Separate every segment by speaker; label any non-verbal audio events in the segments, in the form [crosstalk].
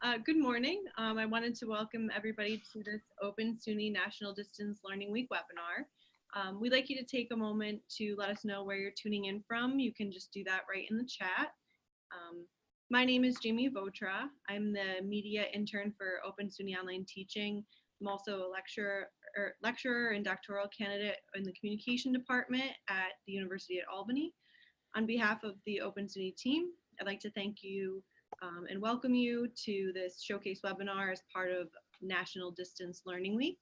Speaker 1: Uh, good morning. Um, I wanted to welcome everybody to this Open SUNY National Distance Learning Week webinar. Um, we'd like you to take a moment to let us know where you're tuning in from. You can just do that right in the chat. Um, my name is Jamie Votra. I'm the media intern for Open SUNY Online Teaching. I'm also a lecturer, er, lecturer and doctoral candidate in the communication department at the University at Albany. On behalf of the Open SUNY team, I'd like to thank you um, and welcome you to this showcase webinar as part of National Distance Learning Week.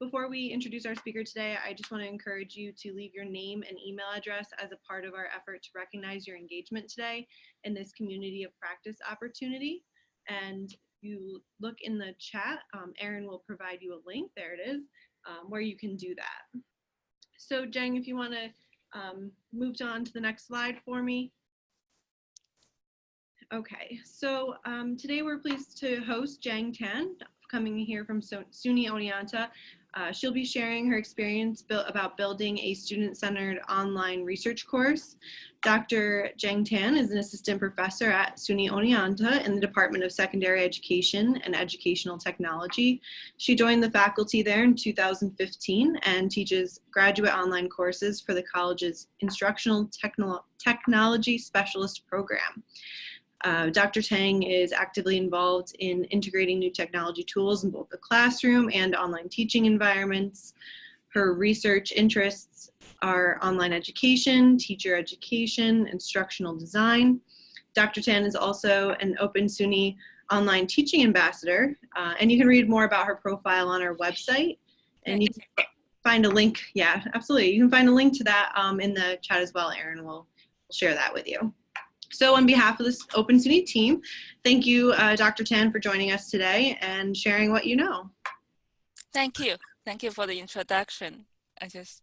Speaker 1: Before we introduce our speaker today, I just want to encourage you to leave your name and email address as a part of our effort to recognize your engagement today in this community of practice opportunity. And you look in the chat, um, Erin will provide you a link, there it is, um, where you can do that. So Jeng, if you want to um, move on to the next slide for me. Okay, so um, today we're pleased to host Jang Tan, coming here from SUNY Oneonta. Uh, she'll be sharing her experience about building a student-centered online research course. Dr. Jang Tan is an assistant professor at SUNY Oneonta in the Department of Secondary Education and Educational Technology. She joined the faculty there in 2015 and teaches graduate online courses for the college's Instructional Techno Technology Specialist Program. Uh, Dr. Tang is actively involved in integrating new technology tools in both the classroom and online teaching environments. Her research interests are online education, teacher education, instructional design. Dr. Tan is also an Open SUNY online teaching ambassador, uh, and you can read more about her profile on our website. And you can find a link, yeah, absolutely. You can find a link to that um, in the chat as well. Erin will share that with you. So on behalf of this Open SUNY team, thank you, uh, Dr. Tan, for joining us today and sharing what you know.
Speaker 2: Thank you. Thank you for the introduction. I just,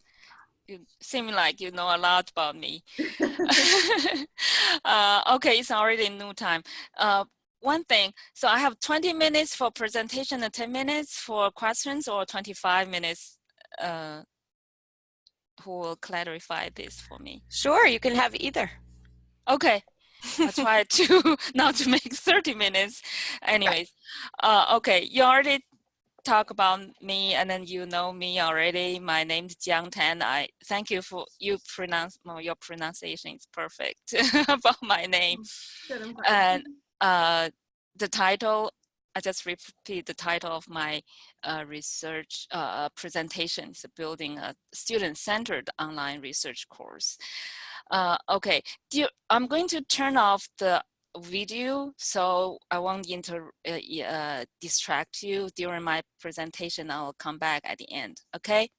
Speaker 2: you seem like you know a lot about me. [laughs] [laughs] uh, okay, it's already new time. Uh, one thing, so I have 20 minutes for presentation and 10 minutes for questions or 25 minutes. Uh, who will clarify this for me?
Speaker 3: Sure, you can have either.
Speaker 2: Okay, I try to [laughs] not to make 30 minutes. Anyways, uh, okay, you already talk about me and then you know me already. My name is Jiang Tan. I thank you for you pronounce well, your pronunciation is perfect [laughs] about my name. And uh, the title, I just repeat the title of my uh, research uh, presentation is building a student-centered online research course. Uh, okay, you, I'm going to turn off the video so I won't inter uh, uh, distract you during my presentation. I'll come back at the end, okay?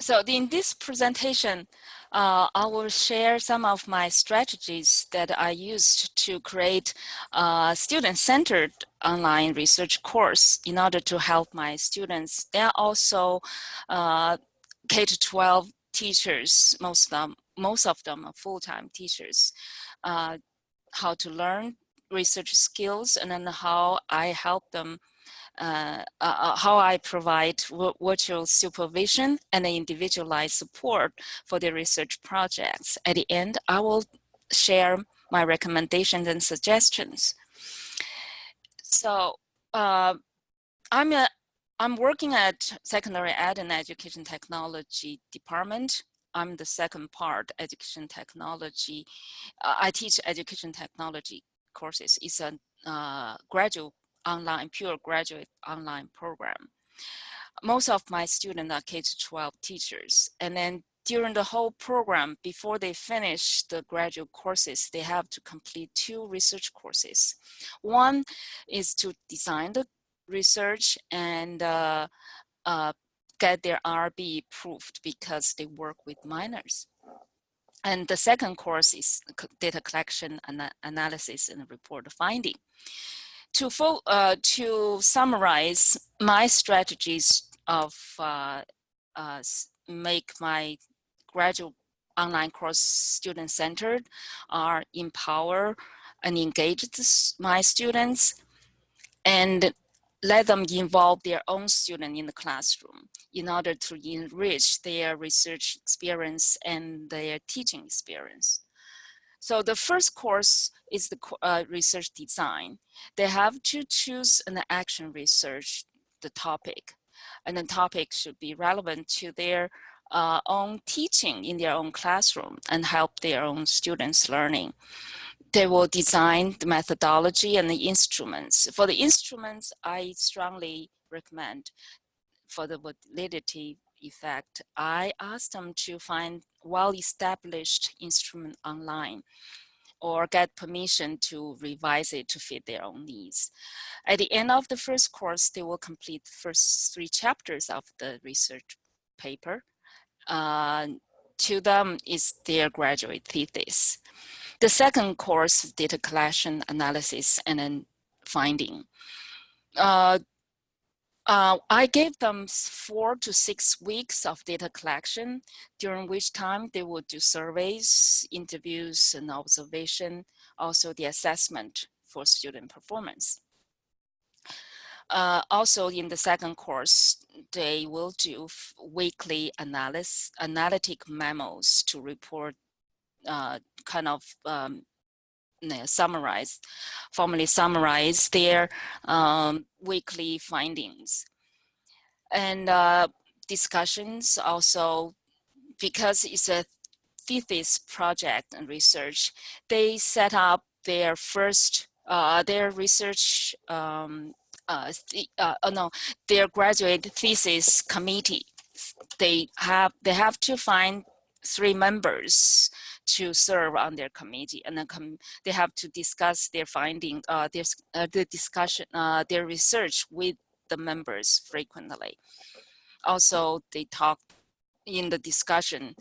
Speaker 2: So in this presentation, uh, I will share some of my strategies that I used to create a student-centered online research course in order to help my students. They are also uh, K-12 teachers, most of them, most of them are full-time teachers, uh, how to learn research skills and then how I help them uh, uh, uh, how I provide virtual supervision and individualized support for the research projects. At the end, I will share my recommendations and suggestions. So uh, I'm a I'm working at secondary ed and education technology department. I'm the second part, education technology. Uh, I teach education technology courses. It's a uh, graduate online, pure graduate online program. Most of my students are K-12 teachers. And then during the whole program, before they finish the graduate courses, they have to complete two research courses. One is to design the research and uh, uh, get their IRB approved because they work with minors. And the second course is data collection, and analysis, and report finding to, uh, to summarize my strategies of uh, uh, make my graduate online course student-centered are empower and engage my students and let them involve their own student in the classroom in order to enrich their research experience and their teaching experience. So the first course is the uh, research design. They have to choose an action research, the topic, and the topic should be relevant to their uh, own teaching in their own classroom and help their own students learning. They will design the methodology and the instruments. For the instruments, I strongly recommend for the validity effect, I asked them to find well-established instrument online or get permission to revise it to fit their own needs. At the end of the first course, they will complete the first three chapters of the research paper. Uh, to them is their graduate thesis. The second course, data collection, analysis, and then finding. Uh, uh, I gave them four to six weeks of data collection, during which time they would do surveys, interviews, and observation, also the assessment for student performance. Uh, also in the second course, they will do weekly analysis, analytic memos to report uh, kind of um, summarize, formally summarize their um, weekly findings. And uh, discussions also, because it's a thesis project and research, they set up their first, uh, their research, um, uh, uh, oh no, their graduate thesis committee. They have, they have to find three members to serve on their committee and then they have to discuss their finding, uh, their, uh, the discussion, uh, their research with the members frequently. Also, they talk in the discussion,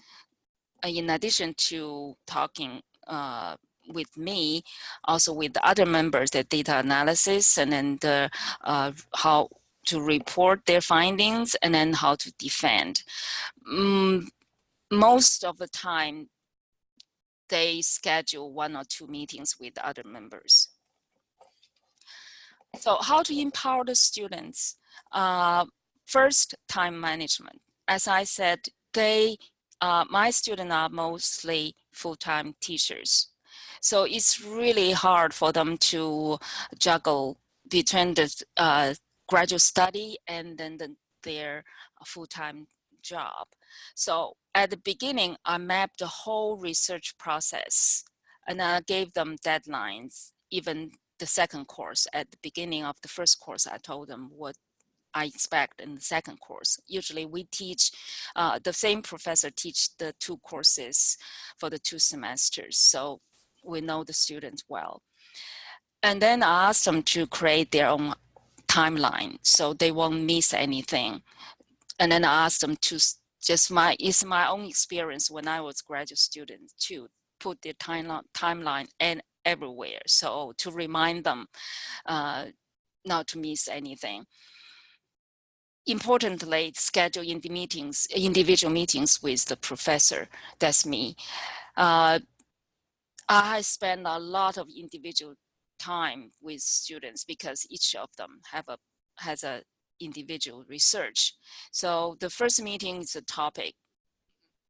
Speaker 2: uh, in addition to talking uh, with me, also with the other members, the data analysis and then the, uh, how to report their findings and then how to defend. Mm, most of the time, they schedule one or two meetings with other members. So how to empower the students? Uh, first, time management. As I said, they, uh, my students are mostly full-time teachers. So it's really hard for them to juggle between the uh, graduate study and then the, their full-time job. So at the beginning, I mapped the whole research process and I gave them deadlines, even the second course. At the beginning of the first course, I told them what I expect in the second course. Usually we teach, uh, the same professor teach the two courses for the two semesters. So we know the students well. And then I asked them to create their own timeline so they won't miss anything. And then I asked them to just my, it's my own experience when I was graduate student to put the timeline, timeline and everywhere. So to remind them uh, not to miss anything. Importantly, schedule in the meetings, individual meetings with the professor, that's me. Uh, I spend a lot of individual time with students because each of them have a has a individual research. So the first meeting is a topic.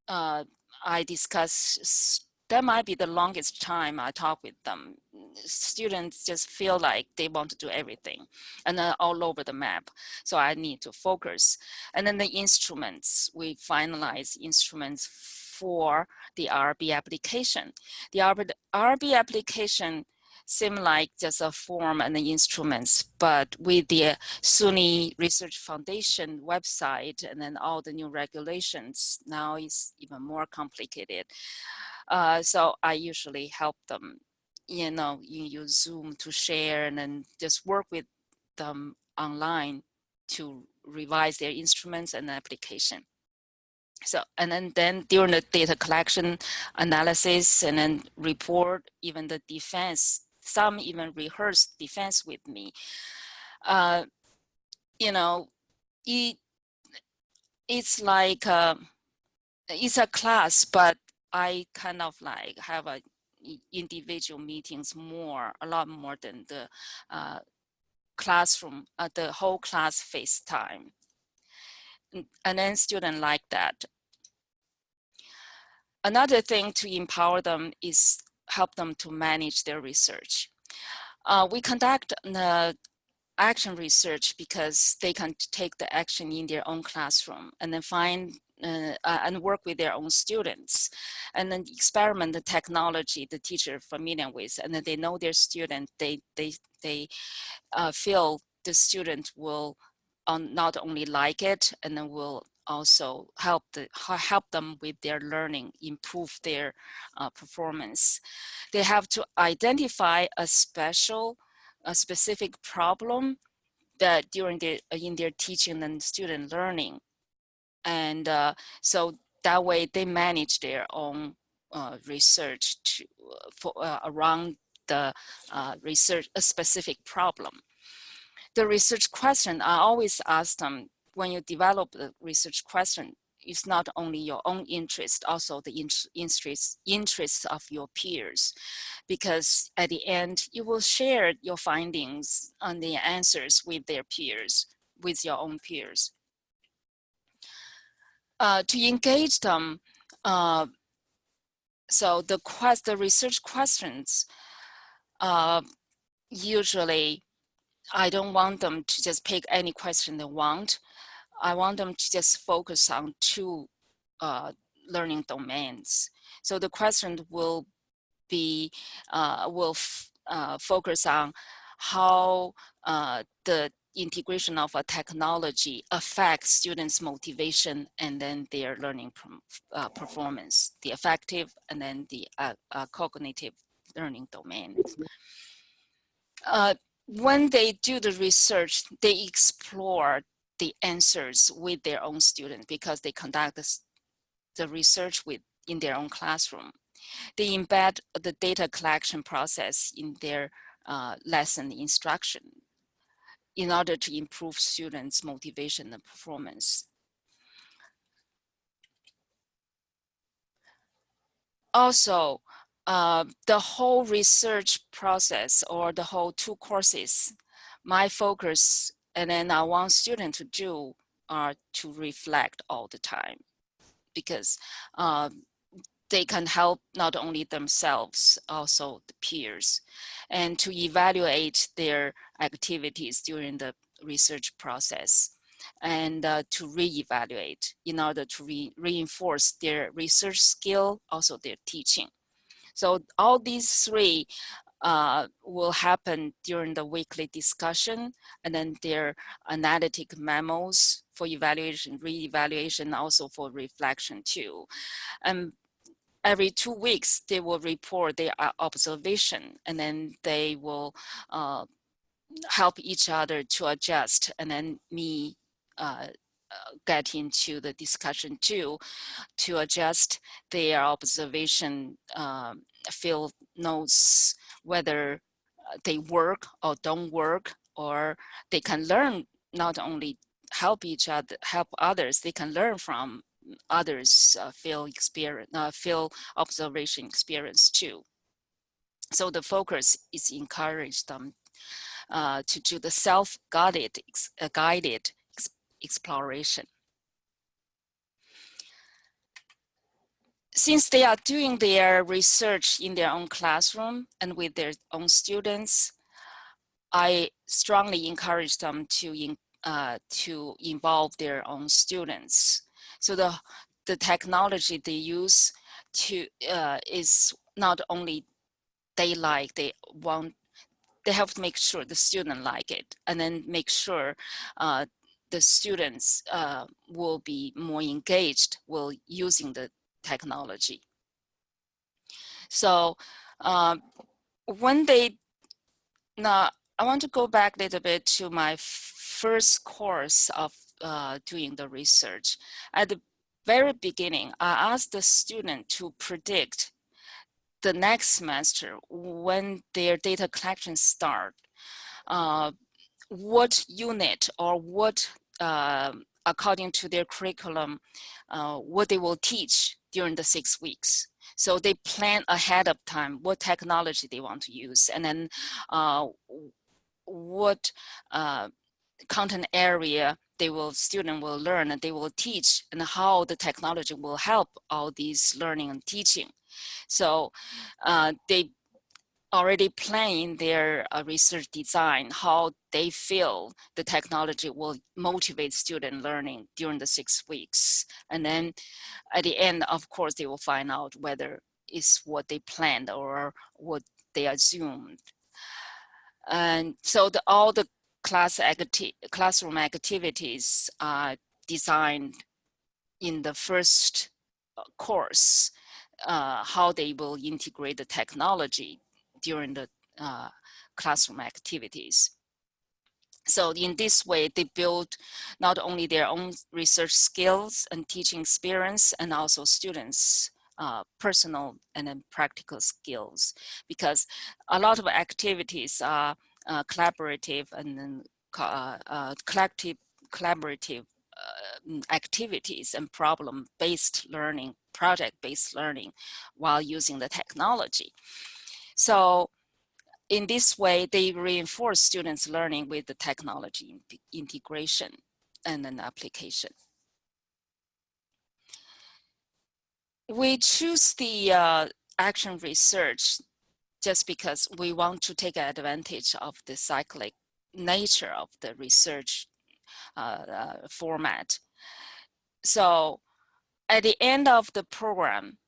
Speaker 2: Uh, I discuss, that might be the longest time I talk with them. Students just feel like they want to do everything and then all over the map. So I need to focus. And then the instruments, we finalize instruments for the IRB application. The IRB application seem like just a form and the instruments, but with the SUNY Research Foundation website and then all the new regulations, now it's even more complicated. Uh, so I usually help them, you know, you use Zoom to share and then just work with them online to revise their instruments and application. So, and then, then during the data collection analysis and then report, even the defense some even rehearse defense with me. Uh, you know, it, it's like, um, it's a class, but I kind of like have a individual meetings more, a lot more than the uh, classroom, uh, the whole class FaceTime. And then student like that. Another thing to empower them is help them to manage their research. Uh, we conduct the action research because they can take the action in their own classroom and then find uh, uh, and work with their own students and then experiment the technology the teacher familiar with and then they know their student they they they uh, feel the student will um, not only like it and then will also help the help them with their learning improve their uh, performance they have to identify a special a specific problem that during their in their teaching and student learning and uh, so that way they manage their own uh, research to, uh, for, uh, around the uh, research, a specific problem. The research question, I always ask them, when you develop the research question, it's not only your own interest, also the interest, interests of your peers. Because at the end, you will share your findings and the answers with their peers, with your own peers uh, to engage them, uh, so the quest, the research questions, uh, usually I don't want them to just pick any question they want. I want them to just focus on two uh, learning domains. So the question will be, uh, will uh, focus on how uh, the integration of a technology affects students' motivation and then their learning uh, performance, the affective and then the uh, cognitive learning domains. When they do the research, they explore the answers with their own students because they conduct this, the research with in their own classroom. They embed the data collection process in their uh, lesson instruction in order to improve students' motivation and performance. Also, uh, the whole research process or the whole two courses, my focus and then I want students to do are to reflect all the time because um, they can help not only themselves, also the peers, and to evaluate their activities during the research process and uh, to re-evaluate in order to re reinforce their research skill, also their teaching. So all these three uh, will happen during the weekly discussion and then their analytic memos for evaluation, re-evaluation, also for reflection too. And every two weeks, they will report their observation and then they will uh, help each other to adjust and then me uh, get into the discussion too to adjust their observation um, field notes whether uh, they work or don't work or they can learn not only help each other help others they can learn from others uh, field experience, uh, field observation experience too. So the focus is encourage them uh, to do the self-guided uh, guided exploration. Since they are doing their research in their own classroom and with their own students, I strongly encourage them to uh, to involve their own students so the, the technology they use to uh, is not only they like, they want, they have to make sure the student like it and then make sure uh, the students uh, will be more engaged while using the technology. So um, when they, now I want to go back a little bit to my first course of uh, doing the research. At the very beginning, I asked the student to predict the next semester when their data collection start, uh, what unit or what, according to their curriculum, uh, what they will teach during the six weeks. So they plan ahead of time what technology they want to use and then uh, what uh, content area they will student will learn and they will teach and how the technology will help all these learning and teaching. So uh, they already plan their uh, research design, how they feel the technology will motivate student learning during the six weeks. And then at the end, of course, they will find out whether it's what they planned or what they assumed. And so the, all the class acti classroom activities are designed in the first uh, course, uh, how they will integrate the technology during the uh, classroom activities. So in this way, they build not only their own research skills and teaching experience and also students uh, personal and then practical skills because a lot of activities are uh, collaborative and then uh, uh collective collaborative uh, activities and problem-based learning, project-based learning while using the technology. So in this way, they reinforce students' learning with the technology integration and an application. We choose the uh, action research just because we want to take advantage of the cyclic nature of the research uh, uh, format. So at the end of the program,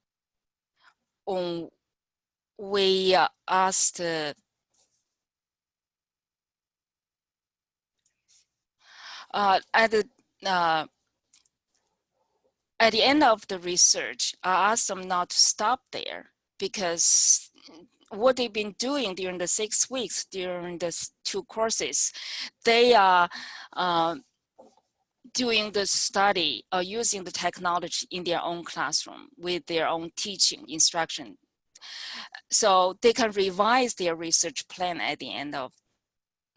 Speaker 2: on we asked uh, at the uh, at the end of the research, I asked them not to stop there because what they've been doing during the six weeks during the two courses, they are uh, doing the study or using the technology in their own classroom with their own teaching instruction so they can revise their research plan at the end of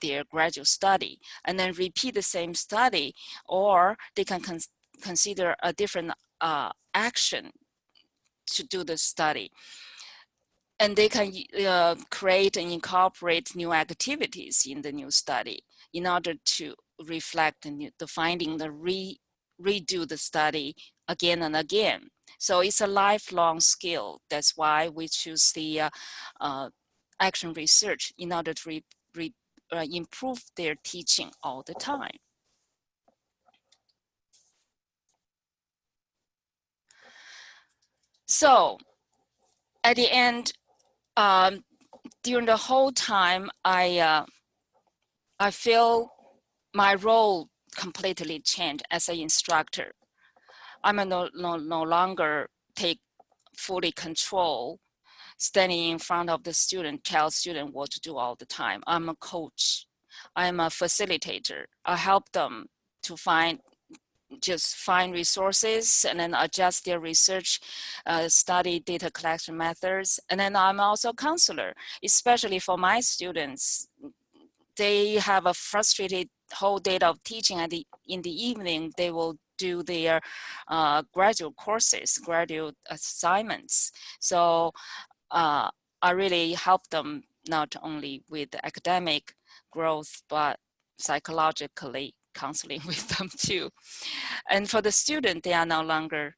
Speaker 2: their graduate study and then repeat the same study or they can con consider a different uh, action to do the study and they can uh, create and incorporate new activities in the new study in order to reflect the, new, the finding, the re, redo the study again and again. So it's a lifelong skill. That's why we choose the uh, uh, action research in order to re, re, uh, improve their teaching all the time. So at the end, um, during the whole time, I, uh, I feel my role completely changed as an instructor. I'm no, no, no longer take fully control standing in front of the student, tell student what to do all the time. I'm a coach. I'm a facilitator. I help them to find just find resources and then adjust their research, uh, study data collection methods. And then I'm also counselor, especially for my students. They have a frustrated whole day of teaching and the, in the evening, they will do their uh, graduate courses, graduate assignments. So uh, I really help them not only with academic growth, but psychologically counseling [laughs] with them too. And for the student, they are no longer,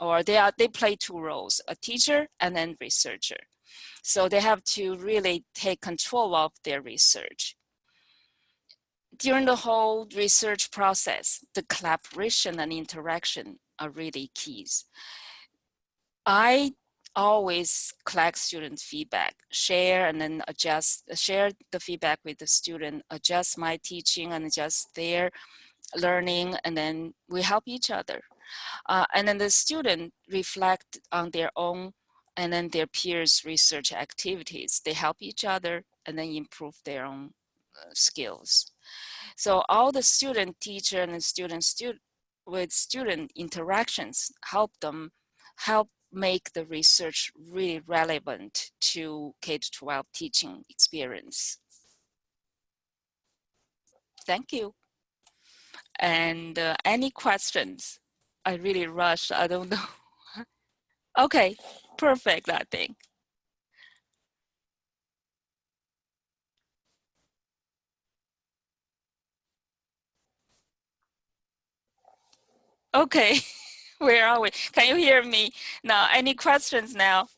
Speaker 2: or they are they play two roles, a teacher and then researcher. So they have to really take control of their research during the whole research process, the collaboration and interaction are really keys. I always collect student feedback, share and then adjust, share the feedback with the student, adjust my teaching and adjust their learning, and then we help each other. Uh, and then the student reflect on their own and then their peers research activities. They help each other and then improve their own skills. So all the student teacher and student student with student interactions help them help make the research really relevant to K-12 teaching experience. Thank you. And uh, any questions? I really rush, I don't [laughs] know. okay, perfect, I think. Okay, [laughs] where are we? Can you hear me now? Any questions now?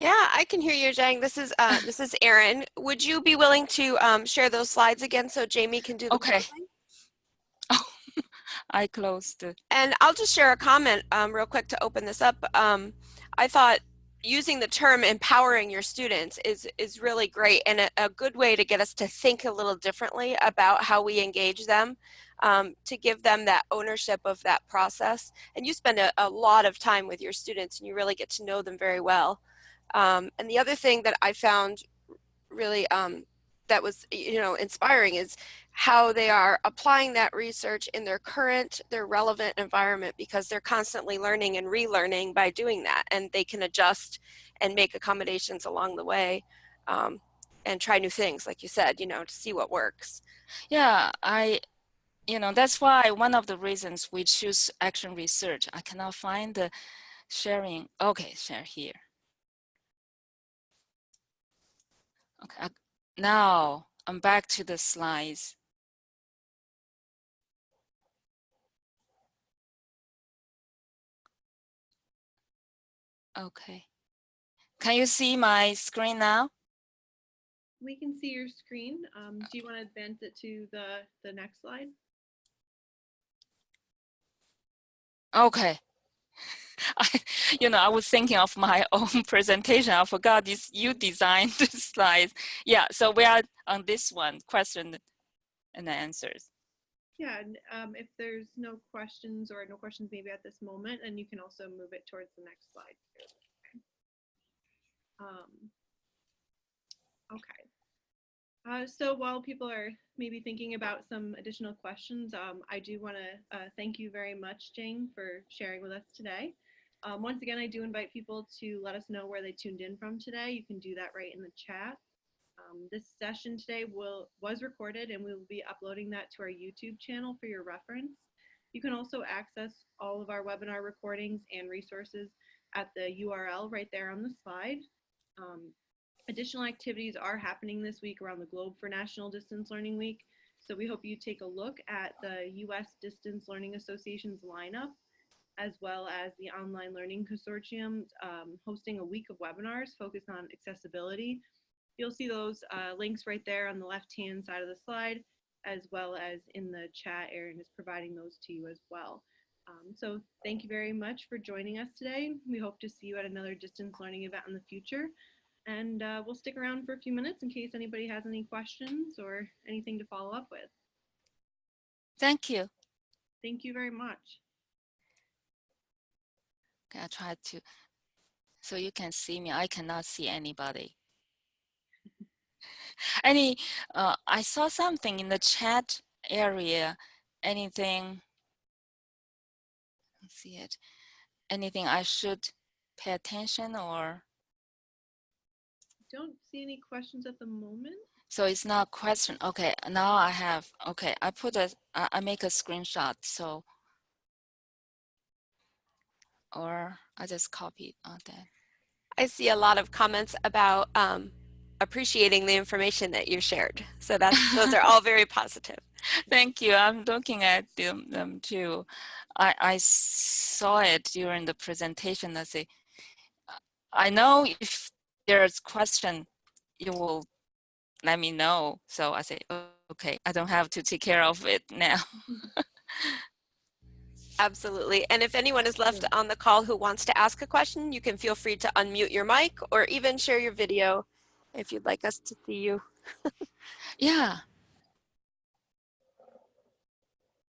Speaker 3: Yeah, I can hear you, Zhang. This is uh, this is Erin. Would you be willing to um, share those slides again so Jamie can do the
Speaker 2: Okay.
Speaker 3: closing? [laughs]
Speaker 2: I closed.
Speaker 3: And I'll just share a comment um, real quick to open this up. Um, I thought using the term empowering your students is is really great and a, a good way to get us to think a little differently about how we engage them um, to give them that ownership of that process. And you spend a, a lot of time with your students and you really get to know them very well. Um, and the other thing that I found really um, that was you know inspiring is how they are applying that research in their current, their relevant environment because they're constantly learning and relearning by doing that and they can adjust and make accommodations along the way um, and try new things like you said, you know, to see what works.
Speaker 2: Yeah, I, you know, that's why one of the reasons we choose action research. I cannot find the sharing. Okay, share here. Okay, now I'm back to the slides. Okay. Can you see my screen now?
Speaker 1: We can see your screen. Um, do you want to advance it to the, the next slide?
Speaker 2: Okay. [laughs] I, you know, I was thinking of my [laughs] own presentation. I forgot this. You designed [laughs] the slides. Yeah. So we are on this one, question and answers.
Speaker 1: Yeah, and um, if there's no questions or no questions maybe at this moment, and you can also move it towards the next slide. Um, okay. Uh, so while people are maybe thinking about some additional questions, um, I do want to uh, thank you very much, Jane, for sharing with us today. Um, once again, I do invite people to let us know where they tuned in from today. You can do that right in the chat. Um, this session today will was recorded and we will be uploading that to our YouTube channel for your reference. You can also access all of our webinar recordings and resources at the URL right there on the slide. Um, additional activities are happening this week around the globe for National Distance Learning Week. So we hope you take a look at the US Distance Learning Association's lineup, as well as the Online Learning Consortium um, hosting a week of webinars focused on accessibility. You'll see those uh, links right there on the left-hand side of the slide, as well as in the chat. Erin is providing those to you as well. Um, so thank you very much for joining us today. We hope to see you at another distance learning event in the future. And uh, we'll stick around for a few minutes in case anybody has any questions or anything to follow up with.
Speaker 2: Thank you.
Speaker 1: Thank you very much.
Speaker 2: Okay, I try to, so you can see me. I cannot see anybody. [laughs] Any, uh, I saw something in the chat area. Anything? Let's see it. Anything I should pay attention or?
Speaker 1: Don't see any questions at the moment.
Speaker 2: So it's not a question. Okay, now I have, okay, I put a, I make a screenshot. So, or I just copied on that.
Speaker 3: I see a lot of comments about um, appreciating the information that you shared. So that's, those are all very positive. [laughs]
Speaker 2: Thank you. I'm looking at them, them too. I, I saw it during the presentation. I say, I know if there's question, you will let me know. So I say, "Oh, okay, I don't have to take care of it now. [laughs]
Speaker 3: Absolutely. And if anyone is left on the call who wants to ask a question, you can feel free to unmute your mic or even share your video if you'd like us to see you. [laughs]
Speaker 2: yeah,